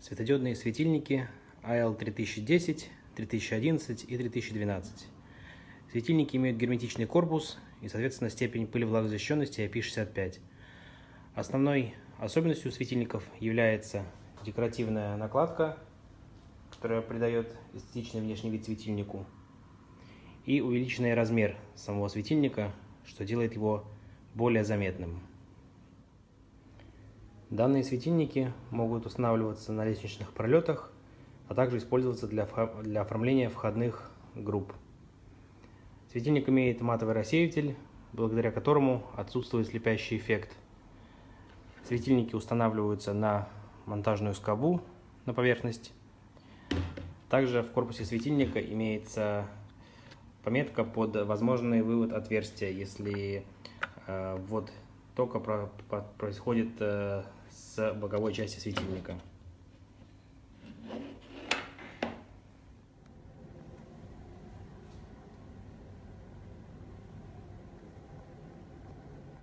Светодиодные светильники AL3010, 3011 и 3012. Светильники имеют герметичный корпус и, соответственно, степень пылевлагозащищенности IP65. Основной особенностью светильников является декоративная накладка, которая придает эстетичный внешний вид светильнику, и увеличенный размер самого светильника, что делает его более заметным. Данные светильники могут устанавливаться на лестничных пролетах, а также использоваться для, для оформления входных групп. Светильник имеет матовый рассеиватель, благодаря которому отсутствует слепящий эффект. Светильники устанавливаются на монтажную скобу на поверхность. Также в корпусе светильника имеется пометка под возможный вывод отверстия, если э, ввод про, происходит э, с боковой части светильника.